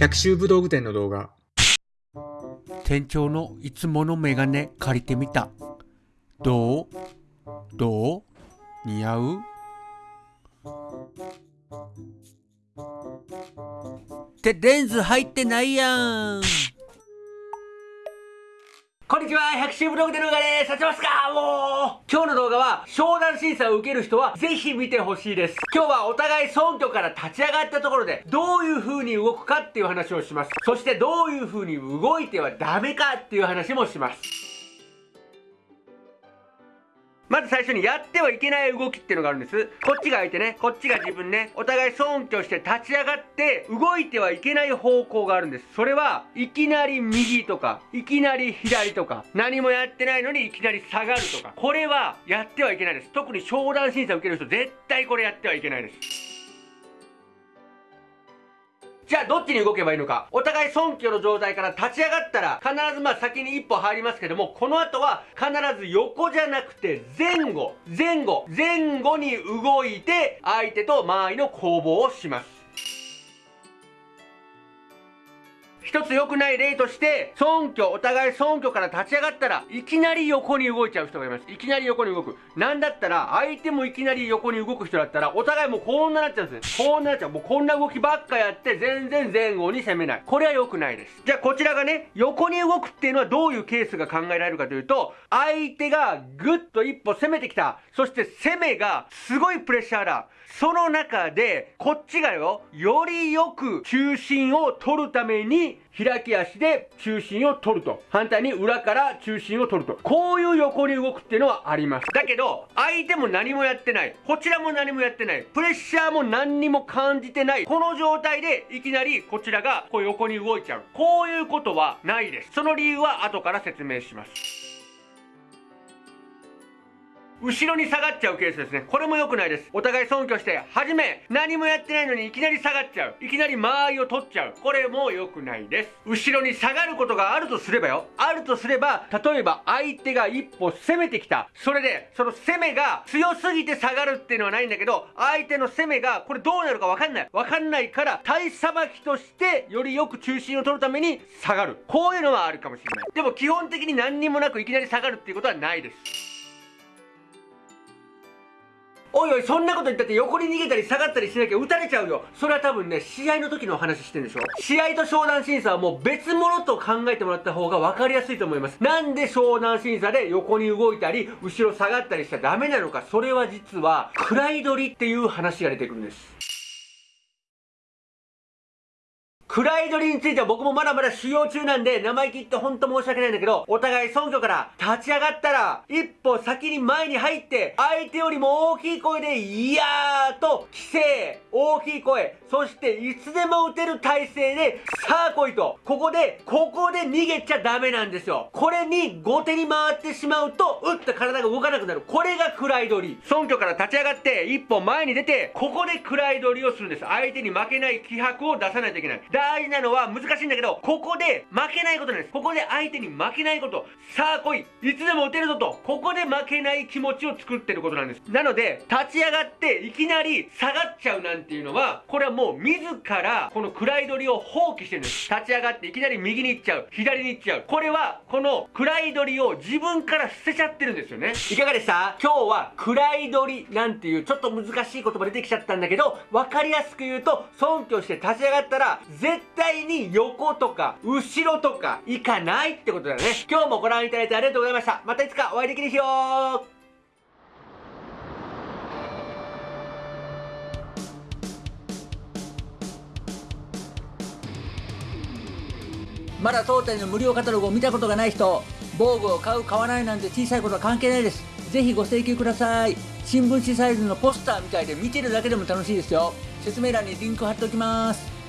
百秋武道具店の動画。店長のいつものメガネ借りてみた。どう？どう？似合う？ってレンズ入ってないやんこんにちは、百秋ブログで動画です。立ちますか？もう今日の動画は、商談審査を受ける人は、ぜひ見てほしいです。今日はお互い尊虚から立ち上がったところで、どういう風に動くかっていう話をします。そして、どういう風に動いてはダメかっていう話もします。まず最初にやってはいけない動きっていうのがあるんです。こっちが相手ね、こっちが自分ね、お互い尊敬して立ち上がって動いてはいけない方向があるんです。それはいきなり右とか、いきなり左とか、何もやってないのにいきなり下がるとか、これはやってはいけないです。特に商談審査を受ける人絶対これやってはいけないです。じゃあどっちに動けばいいのか。お互い尊虚の状態から立ち上がったら、必ずまあ先に一歩入りますけども、この後は必ず横じゃなくて前後、前後、前後に動いて、相手と間合いの攻防をします。一つ良くない例として、尊虚、お互い尊虚から立ち上がったら、いきなり横に動いちゃう人がいます。いきなり横に動く。なんだったら、相手もいきなり横に動く人だったら、お互いもうこんななっちゃうんですね。こんななっちゃう。もうこんな動きばっかやって、全然前後に攻めない。これは良くないです。じゃあこちらがね、横に動くっていうのはどういうケースが考えられるかというと、相手がぐっと一歩攻めてきた。そして攻めがすごいプレッシャーだ。その中で、こっちがよ、よりよく中心を取るために、開き足で中心を取ると。反対に裏から中心を取ると。こういう横に動くっていうのはあります。だけど、相手も何もやってない。こちらも何もやってない。プレッシャーも何にも感じてない。この状態でいきなりこちらがこう横に動いちゃう。こういうことはないです。その理由は後から説明します。後ろに下がっちゃうケースですね。これも良くないです。お互い尊敬して、はじめ、何もやってないのにいきなり下がっちゃう。いきなり間合いを取っちゃう。これも良くないです。後ろに下がることがあるとすればよ。あるとすれば、例えば相手が一歩攻めてきた。それで、その攻めが強すぎて下がるっていうのはないんだけど、相手の攻めが、これどうなるかわかんない。わかんないから、体さばきとして、よりよく中心を取るために下がる。こういうのはあるかもしれない。でも基本的に何にもなくいきなり下がるっていうことはないです。おいおい、そんなこと言ったって横に逃げたり下がったりしなきゃ撃たれちゃうよ。それは多分ね、試合の時のお話してるんでしょ試合と商談審査はもう別物と考えてもらった方が分かりやすいと思います。なんで商談審査で横に動いたり、後ろ下がったりしちゃダメなのか、それは実は、位取りっていう話が出てくるんです。暗い鳥については僕もまだまだ修行中なんで、生意気ってほんと申し訳ないんだけど、お互い尊虚から立ち上がったら、一歩先に前に入って、相手よりも大きい声で、いやーと、規制、大きい声、そしていつでも打てる体勢で、さあ来いと、ここで、ここで逃げちゃダメなんですよ。これに後手に回ってしまうと、打った体が動かなくなる。これがクライドリ。尊虚から立ち上がって、一歩前に出て、ここでクライドリをするんです。相手に負けない気迫を出さないといけない。大事なのは難しいんだけど、ここで負けないことなんです。ここで相手に負けないこと。さあ来い。いつでも打てるぞと。ここで負けない気持ちを作ってることなんです。なので、立ち上がっていきなり下がっちゃうなんていうのは、これはもう自らこの位取りを放棄してるんです。立ち上がっていきなり右に行っちゃう。左に行っちゃう。これは、この位取りを自分から捨てちゃってるんですよね。いかがでした？今日は位取りなんていうちょっと難しい言葉出てきちゃったんだけど、わかりやすく言うと、尊敬して立ち上がったら、絶対対に横とか後ろとか行かないってことだね。今日もご覧いただいてありがとうございました。またいつかお会いできる日よまだ当店の無料カタログを見たことがない人、防具を買う買わないなんて小さいことは関係ないです。ぜひご請求ください。新聞紙サイズのポスターみたいで見てるだけでも楽しいですよ。説明欄にリンク貼っておきます。